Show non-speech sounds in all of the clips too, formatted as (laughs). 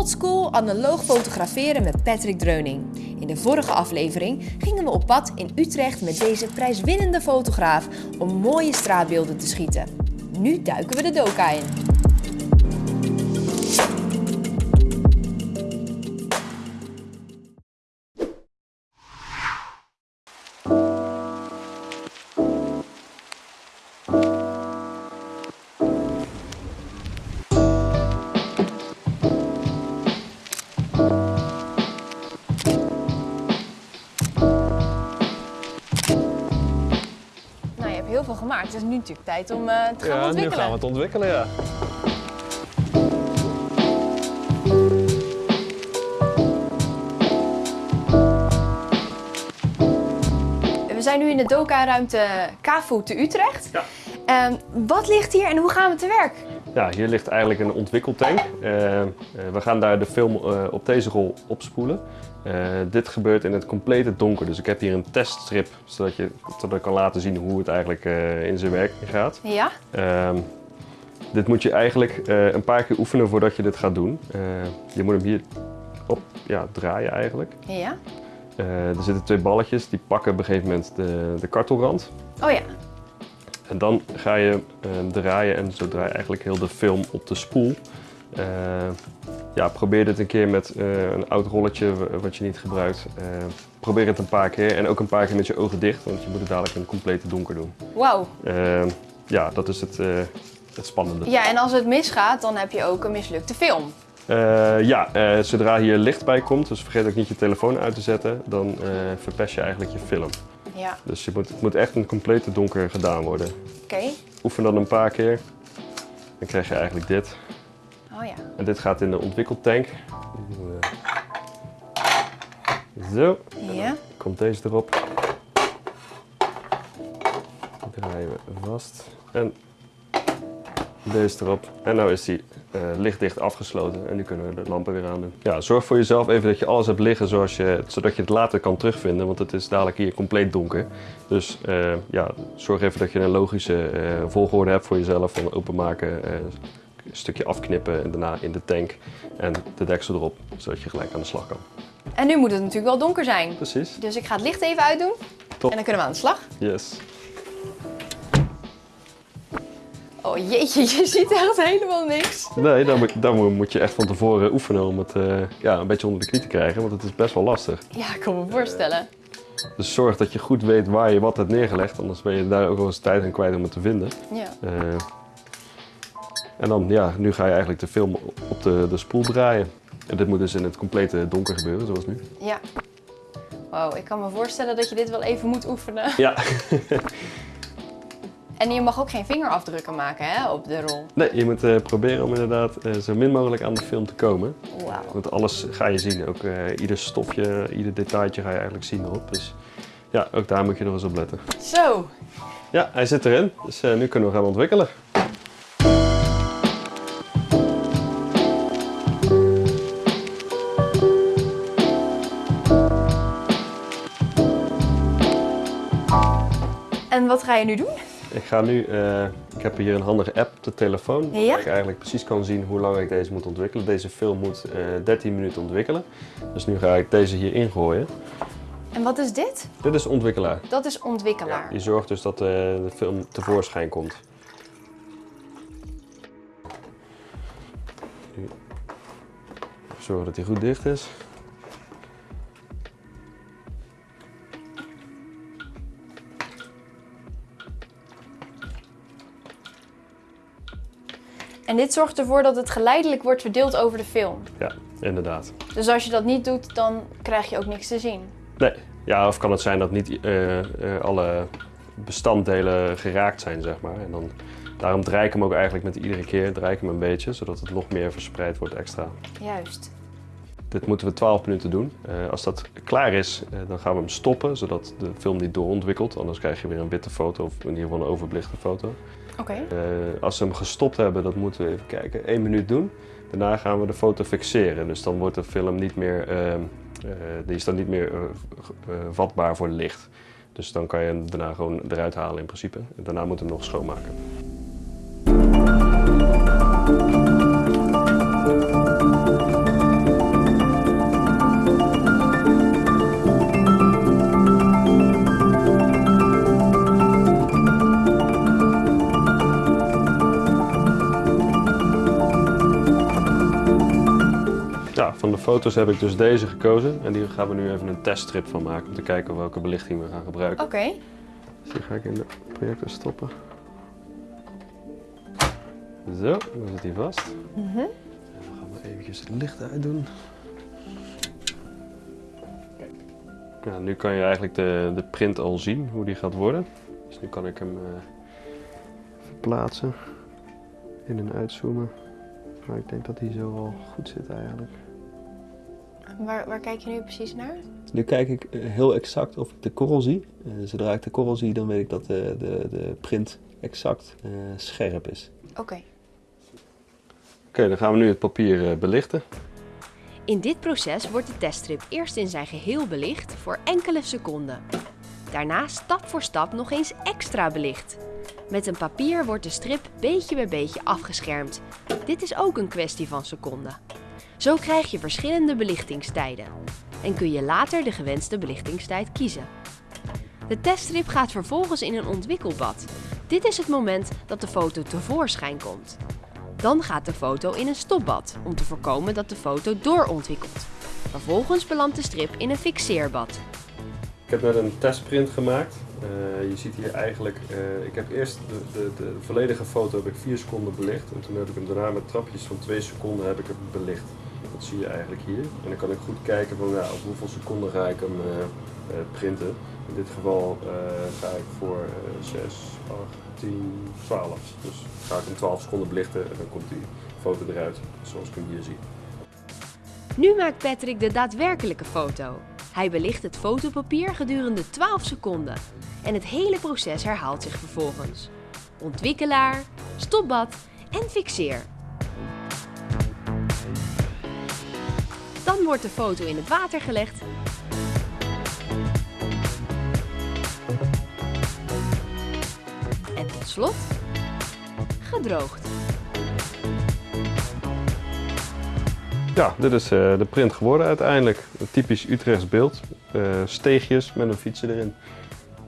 Oldschool analoog fotograferen met Patrick Dreuning. In de vorige aflevering gingen we op pad in Utrecht met deze prijswinnende fotograaf om mooie straatbeelden te schieten. Nu duiken we de doka in. Is nu natuurlijk tijd om eh, te gaan Ja, nu ontwikkelen. gaan we het ontwikkelen, ja. We zijn nu in de Doka-ruimte KAFU te Utrecht. Ja. Ehm, wat ligt hier en hoe gaan we te werk? Ja, hier ligt eigenlijk een ontwikkeltank. Eh, eh, we gaan daar de film eh, op deze rol opspoelen. Dit gebeurt in het complete donker, dus ik heb hier een teststrip, zodat, je, zodat ik kan laten zien hoe het eigenlijk in zijn werking gaat. Ja? Ehm, dit moet je eigenlijk een paar keer oefenen voordat je dit gaat doen. Je moet hem hier op ja, draaien eigenlijk. Ja? Er zitten twee balletjes, die pakken op een gegeven moment de, de kartelrand. Oh ja. En dan ga je eh, draaien en zo draai je eigenlijk heel de film op de spoel. Eh, ja, probeer dit een keer met eh, een oud rolletje wat je niet gebruikt. Eh, probeer het een paar keer en ook een paar keer met je ogen dicht, want je moet het dadelijk in het complete donker doen. Wauw. Eh, ja, dat is het, het spannende. Ja, en als het misgaat, dan heb je ook een mislukte film. Ja, zodra hier licht bij komt, dus vergeet ook niet je telefoon uit te zetten, dan verpest je eigenlijk je film. Ja. Dus je moet, het moet echt het complete donker gedaan worden. Oké. Oefen dan een paar keer, dan krijg je eigenlijk dit. Oh ja. En dit gaat in de ontwikkeltank. Zo, Ja. komt deze erop. Draaien we vast. En deze erop. En nu is die eh, lichtdicht afgesloten en nu kunnen we de lampen weer aan doen. Ja, zorg voor jezelf even dat je alles hebt liggen zoals je, zodat je het later kan terugvinden, want het is dadelijk hier compleet donker. Dus eh, ja, zorg even dat je een logische eh, volgorde hebt voor jezelf van openmaken, een stukje afknippen en daarna in de tank en de deksel erop, zodat je gelijk aan de slag kan. En nu moet het natuurlijk wel donker zijn. Precies. Dus ik ga het licht even uitdoen. Top. En dan kunnen we aan de slag. Yes. Oh jeetje, je ziet echt helemaal niks. Nee, dan moet, dan moet- moet je echt van tevoren oefenen om het eh, ja, een beetje onder de knie te krijgen, want het is best wel lastig. Ja, ik kan me voorstellen. Dus zorg dat je goed weet waar je wat hebt neergelegd, anders ben je daar ook wel eens tijd aan kwijt om het te vinden. Ja. Eh, en dan, ja, nu ga je eigenlijk de film op de, de spoel draaien. En dit moet dus in het complete donker gebeuren, zoals nu. Ja. Wow, ik kan me voorstellen dat je dit wel even moet oefenen. Ja. (laughs) En je mag ook geen vingerafdrukken maken hè, op de rol. Nee, je moet eh, proberen om inderdaad eh, zo min mogelijk aan de film te komen. Wauw. Want alles ga je zien, ook eh, ieder stofje, ieder detailtje ga je eigenlijk zien erop. Dus ja, ook daar moet je nog eens op letten. Zo. Ja, hij zit erin, dus nu kunnen we gaan ontwikkelen. En wat ga je nu doen? Ik ga nu, eh, ik heb hier een handige app op de telefoon, Ja? waar ik eigenlijk precies kan zien hoe lang ik deze moet ontwikkelen. Deze film moet eh 13 minuten ontwikkelen, dus nu ga ik deze hier ingooien. En wat is dit? Dit is ontwikkelaar. Dat is ontwikkelaar. Die zorgt dus dat eh, de film tevoorschijn komt. Nu Zorgen dat hij goed dicht is. En dit zorgt ervoor dat het geleidelijk wordt verdeeld over de film. Ja, inderdaad. Dus als je dat niet doet, dan krijg je ook niks te zien. Nee, ja, of kan het zijn dat niet eh, eh, alle bestanddelen geraakt zijn, zeg maar. En dan, daarom draai ik hem ook eigenlijk met iedere keer, draai ik hem een beetje, zodat het nog meer verspreid wordt extra. Juist. Dit moeten we 12 minuten doen. Eh, als dat klaar is, dan gaan we hem stoppen, zodat de film niet doorontwikkelt. Anders krijg je weer een witte foto, of in ieder geval een overbelichte foto. Eh, als we hem gestopt hebben, dat moeten we even kijken, één minuut doen. Daarna gaan we de foto fixeren. Dus dan wordt de film niet meer, eh, eh, die is dan niet meer eh, vatbaar voor licht. Dus dan kan je hem daarna gewoon eruit halen in principe. En daarna moeten we hem nog schoonmaken. Van de foto's heb ik dus deze gekozen. En die gaan we nu even een teststrip van maken. Om te kijken welke belichting we gaan gebruiken. Oké. Dus die ga ik in de projector stoppen. Zo, dan zit hij vast. Mhm. En dan gaan we eventjes het licht uitdoen. Ja, nu kan je eigenlijk de, de print al zien, hoe die gaat worden. Dus nu kan ik hem eh, verplaatsen, in en uitzoomen. Maar ik denk dat hij zo al goed zit eigenlijk. Waar, waar kijk je nu precies naar? Nu kijk ik eh, heel exact of ik de korrel zie. Eh, zodra ik de korrel zie, dan weet ik dat de, de, de print exact eh, scherp is. Oké. Oké, dan gaan we nu het papier belichten. In dit proces wordt de teststrip eerst in zijn geheel belicht voor enkele seconden. Daarna stap voor stap nog eens extra belicht. Met een papier wordt de strip beetje bij beetje afgeschermd. Dit is ook een kwestie van seconden. Zo krijg je verschillende belichtingstijden en kun je later de gewenste belichtingstijd kiezen. De teststrip gaat vervolgens in een ontwikkelbad. Dit is het moment dat de foto tevoorschijn komt. Dan gaat de foto in een stopbad om te voorkomen dat de foto doorontwikkelt. Vervolgens belandt de strip in een fixeerbad. Ik heb net een testprint gemaakt. Eh, je ziet hier eigenlijk, eh, ik heb eerst de, de, de volledige foto heb ik 4 seconden belicht. En toen heb ik hem daarna met trapjes van 2 seconden heb ik hem belicht. Dat zie je eigenlijk hier. En dan kan ik goed kijken van ja, op hoeveel seconden ga ik hem eh, printen. In dit geval ga ik voor eh 6, 8, 10, 12. Dus ga ik hem 12 seconden belichten en dan komt die foto eruit zoals ik hem hier zie. Nu maakt Patrick de daadwerkelijke foto. Hij belicht het fotopapier gedurende 12 seconden. En het hele proces herhaalt zich vervolgens. Ontwikkelaar, stopbad en fixeer. Dan wordt de foto in het water gelegd. En tot slot gedroogd. Ja, dit is eh, de print geworden uiteindelijk. Een typisch Utrechts beeld. Eh, steegjes met een fietsje erin.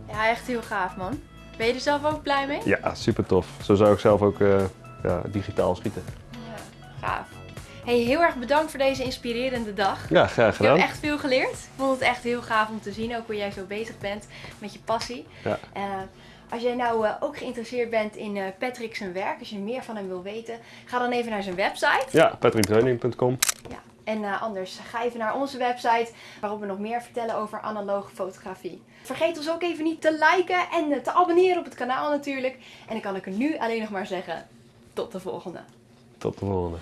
Ja, echt heel gaaf man. Ben je er zelf ook blij mee? Ja, super tof. Zo zou ik zelf ook eh, ja, digitaal schieten. Ja, gaaf. Hey, heel erg bedankt voor deze inspirerende dag. Ja, graag Ik heb gedaan. echt veel geleerd. Ik vond het echt heel gaaf om te zien, ook hoe jij zo bezig bent met je passie. Ja. Als jij nou eh, ook geïnteresseerd bent in eh, Patrick zijn werk, als je meer van hem wil weten, ga dan even naar zijn website. Ja, patrickdreuning.com. Ja. En eh, anders ga even naar onze website, waarop we nog meer vertellen over analoge fotografie. Vergeet ons ook even niet te liken en te abonneren op het kanaal natuurlijk. En dan kan ik er nu alleen nog maar zeggen, tot de volgende. Tot de volgende.